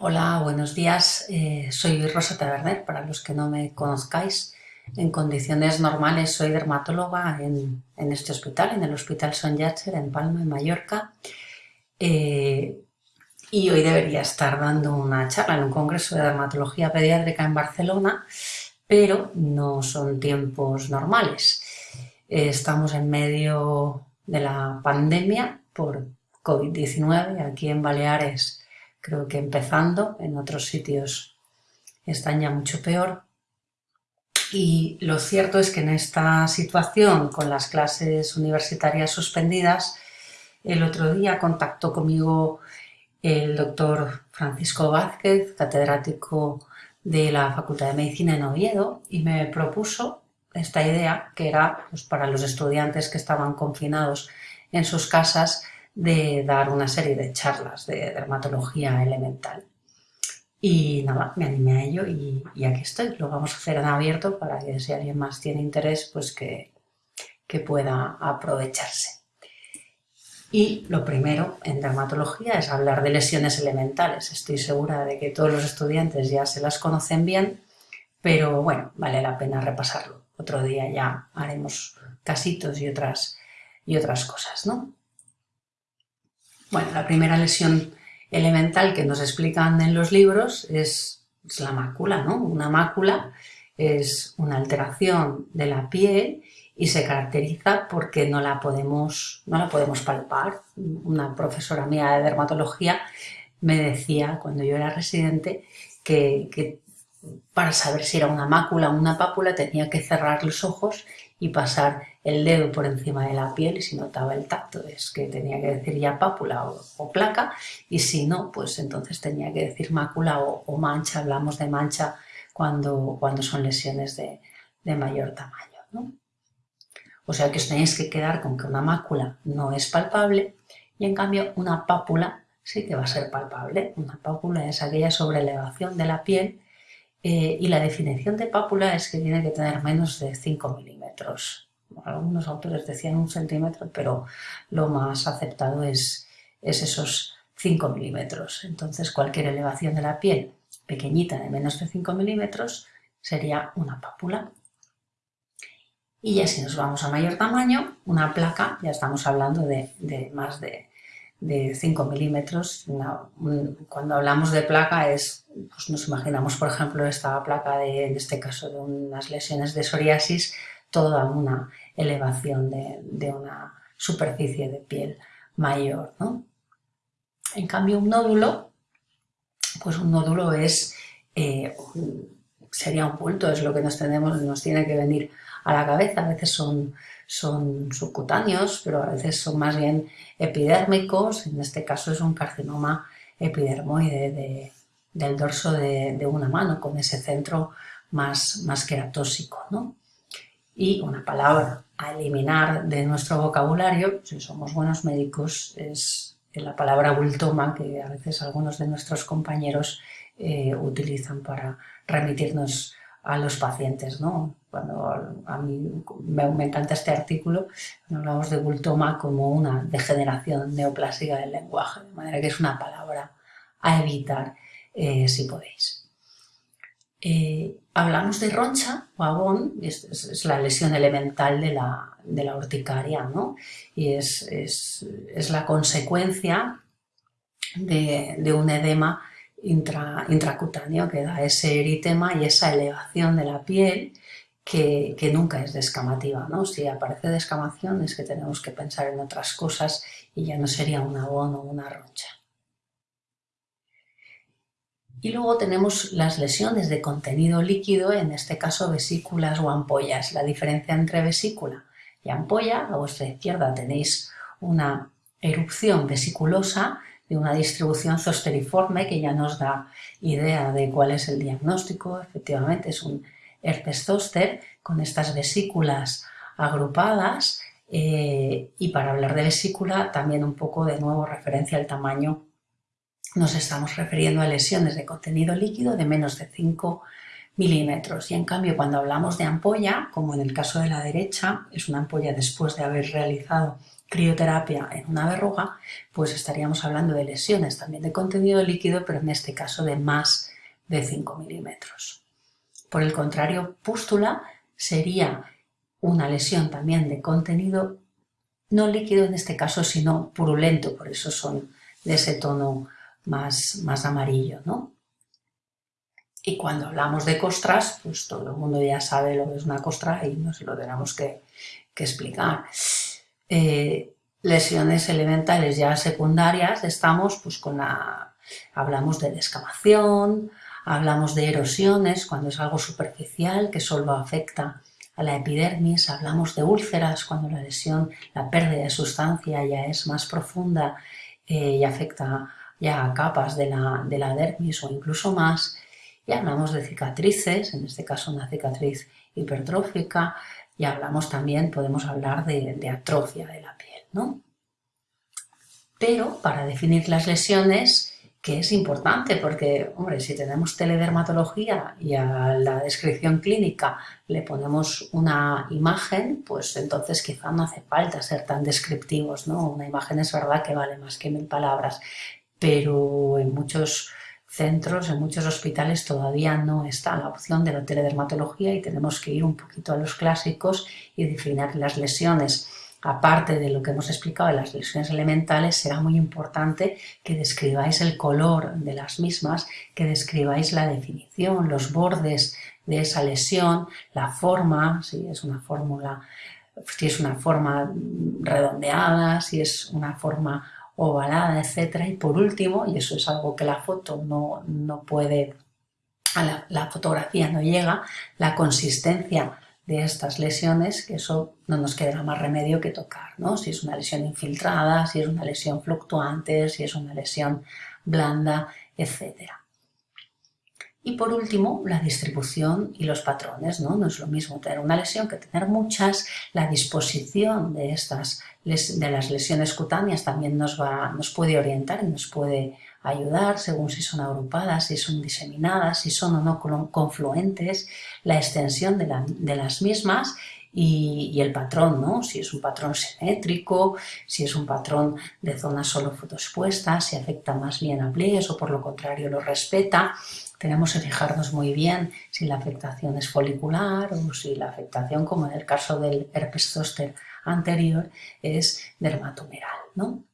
Hola, buenos días. Eh, soy Rosa Taberner, para los que no me conozcáis. En condiciones normales soy dermatóloga en, este hospital, en el Hospital Son Yatcher, en Palma, en Mallorca. Eh, y hoy debería estar dando una charla en un congreso de dermatología pediátrica en Barcelona, pero no son tiempos normales. Eh, estamos en medio de la pandemia por COVID-19 aquí en Baleares creo que empezando, en otros sitios están ya mucho peor. Y lo cierto es que en esta situación, con las clases universitarias suspendidas, el otro día contactó conmigo el doctor Francisco Vázquez, catedrático de la Facultad de Medicina en Oviedo, y me propuso esta idea, que era pues, para los estudiantes que estaban confinados en sus casas, de dar una serie de charlas de dermatología elemental. Y nada, me animé a ello y, aquí estoy. Lo vamos a hacer en abierto para que si alguien más tiene interés, pues que, que pueda aprovecharse. Y lo primero en dermatología es hablar de lesiones elementales. Estoy segura de que todos los estudiantes ya se las conocen bien, pero bueno, vale la pena repasarlo. Otro día ya haremos casitos y otras, y otras cosas, ¿no? Bueno, la primera lesión elemental que nos explican en los libros es, la mácula, ¿no? Una mácula es una alteración de la piel y se caracteriza porque no la podemos, no la podemos palpar. Una profesora mía de dermatología me decía cuando yo era residente que, que para saber si era una mácula o una pápula tenía que cerrar los ojos y pasar el dedo por encima de la piel y si notaba el tacto es que tenía que decir ya pápula o, placa y si no, pues entonces tenía que decir mácula o, mancha, hablamos de mancha cuando, cuando son lesiones de, mayor tamaño. O sea que os tenéis que quedar con que una mácula no es palpable y en cambio una pápula sí que va a ser palpable. Una pápula es aquella sobrelevación de la piel eh, y la definición de pápula es que tiene que tener menos de 5 milímetros. Algunos autores decían un centímetro, pero lo más aceptado es, es esos 5 milímetros. Entonces cualquier elevación de la piel pequeñita de menos de 5 milímetros sería una pápula. Y ya si nos vamos a mayor tamaño, una placa, ya estamos hablando de más de de 5 milímetros. cuando hablamos de placa es, pues nos imaginamos por ejemplo esta placa de, en este caso de unas lesiones de psoriasis, toda una elevación de, una superficie de piel mayor. En cambio un nódulo, pues un nódulo es, eh, sería un bulto, es lo que nos, tenemos, nos tiene que venir a la cabeza, a veces son son subcutáneos, pero a veces son más bien epidérmicos, en este caso es un carcinoma epidermoide del dorso de, una mano, con ese centro más, más queratóxico. ¿no? Y una palabra a eliminar de nuestro vocabulario, si somos buenos médicos, es la palabra bultoma, que a veces algunos de nuestros compañeros eh, utilizan para remitirnos a los pacientes, ¿no? Cuando a mí me, encanta este artículo, hablamos de bultoma como una degeneración neoplásica del lenguaje, de manera que es una palabra a evitar eh, si podéis. Eh, hablamos de roncha o abón, es, la lesión elemental de la, de la urticaria, ¿no? Y es, es, la consecuencia de, de un edema intracutáneo que da ese eritema y esa elevación de la piel que, nunca es descamativa. ¿no? Si aparece descamación es que tenemos que pensar en otras cosas y ya no sería un abono o una roncha. Y luego tenemos las lesiones de contenido líquido, en este caso vesículas o ampollas. La diferencia entre vesícula y ampolla, a vuestra izquierda tenéis una erupción vesiculosa de una distribución zosteriforme que ya nos da idea de cuál es el diagnóstico. Efectivamente es un herpes zóster con estas vesículas agrupadas eh, y para hablar de vesícula también un poco de nuevo referencia al tamaño nos estamos refiriendo a lesiones de contenido líquido de menos de 5 milímetros y en cambio cuando hablamos de ampolla, como en el caso de la derecha, es una ampolla después de haber realizado crioterapia en una verruga, pues estaríamos hablando de lesiones también de contenido líquido, pero en este caso de más de 5 milímetros. Por el contrario, pústula sería una lesión también de contenido no líquido en este caso, sino purulento, por eso son de ese tono más, más amarillo, ¿no? Y cuando hablamos de costras, pues todo el mundo ya sabe lo que es una costra y no se lo tenemos que, explicar. Eh, lesiones elementales ya secundarias, estamos pues con la... hablamos de descamación, hablamos de erosiones cuando es algo superficial que solo afecta a la epidermis, hablamos de úlceras cuando la lesión, la pérdida de sustancia ya es más profunda eh, y afecta ya capas de la, de la dermis o incluso más, y hablamos de cicatrices, en este caso una cicatriz hipertrófica, y hablamos también, podemos hablar de, atrofia de la piel, ¿no? Pero para definir las lesiones, que es importante porque, hombre, si tenemos teledermatología y a la descripción clínica le ponemos una imagen, pues entonces quizá no hace falta ser tan descriptivos, ¿no? Una imagen es verdad que vale más que mil palabras, pero en muchos centros, en muchos hospitales todavía no está la opción de la teledermatología y tenemos que ir un poquito a los clásicos y definir las lesiones. Aparte de lo que hemos explicado de las lesiones elementales, será muy importante que describáis el color de las mismas, que describáis la definición, los bordes de esa lesión, la forma, si es una fórmula, si es una forma redondeada, si es una forma ovalada, etcétera. Y por último, y eso es algo que la foto no, no puede, a la, fotografía no llega, la consistencia de estas lesiones, que eso no nos quedará más remedio que tocar, ¿no? Si es una lesión infiltrada, si es una lesión fluctuante, si es una lesión blanda, etcétera. Y por último, la distribución y los patrones. ¿no? no es lo mismo tener una lesión que tener muchas. La disposición de, estas, de las lesiones cutáneas también nos, va, nos puede orientar y nos puede ayudar según si son agrupadas, si son diseminadas, si son o no confluentes, la extensión de, las mismas y, el patrón, ¿no? Si es un patrón simétrico, si es un patrón de zonas solo fotoexpuestas, si afecta más bien a pliegues o por lo contrario lo respeta tenemos que fijarnos muy bien si la afectación es folicular o si la afectación, como en el caso del herpes zóster anterior, es dermatomeral. ¿no?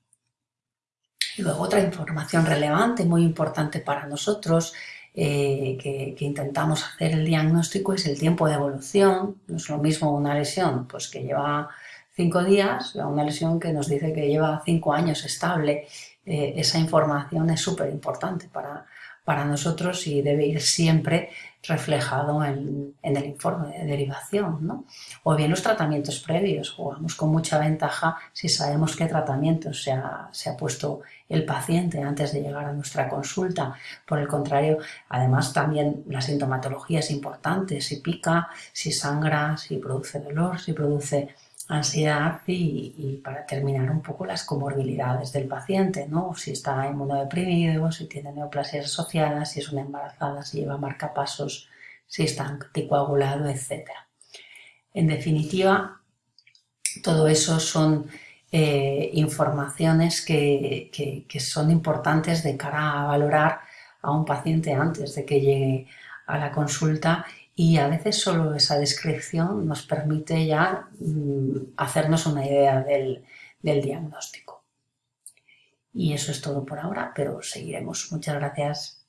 Y luego otra información relevante, muy importante para nosotros, eh, que, intentamos hacer el diagnóstico es el tiempo de evolución. No es lo mismo una lesión pues, que lleva cinco días una lesión que nos dice que lleva cinco años estable. Eh, esa información es súper importante para, para nosotros y debe ir siempre reflejado en, el informe de derivación. ¿no? O bien los tratamientos previos, jugamos con mucha ventaja si sabemos qué tratamiento se ha, se ha puesto el paciente antes de llegar a nuestra consulta. Por el contrario, además también la sintomatología es importante, si pica, si sangra, si produce dolor, si produce ansiedad y, para terminar un poco las comorbilidades del paciente, ¿no? si está inmunodeprimido, si tiene neoplasias asociadas, si es una embarazada, si lleva marcapasos, si está anticoagulado, etc. En definitiva, todo eso son eh, informaciones que, que son importantes de cara a valorar a un paciente antes de que llegue a la consulta y a veces solo esa descripción nos permite ya mm, hacernos una idea del, del diagnóstico. Y eso es todo por ahora, pero seguiremos. Muchas gracias.